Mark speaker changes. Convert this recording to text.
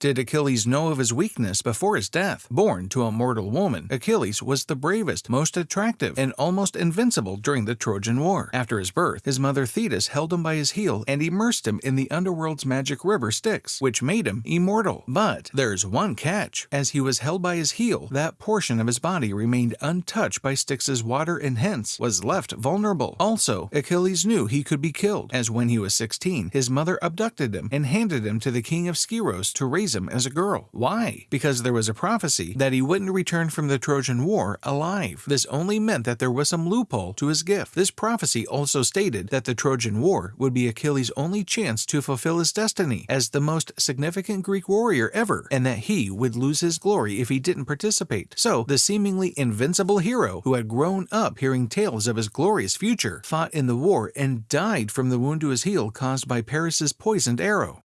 Speaker 1: Did Achilles know of his weakness before his death? Born to a mortal woman, Achilles was the bravest, most attractive, and almost invincible during the Trojan War. After his birth, his mother Thetis held him by his heel and immersed him in the underworld's magic river Styx, which made him immortal. But there's one catch. As he was held by his heel, that portion of his body remained untouched by Styx's water and hence was left vulnerable. Also, Achilles knew he could be killed, as when he was 16, his mother abducted him and handed him to the king of Skyros to raise him as a girl. Why? Because there was a prophecy that he wouldn't return from the Trojan War alive. This only meant that there was some loophole to his gift. This prophecy also stated that the Trojan War would be Achilles' only chance to fulfill his destiny as the most significant Greek warrior ever, and that he would lose his glory if he didn't participate. So, the seemingly invincible hero, who had grown up hearing tales of his glorious future, fought in the war and died from the wound to his heel caused by Paris's poisoned arrow.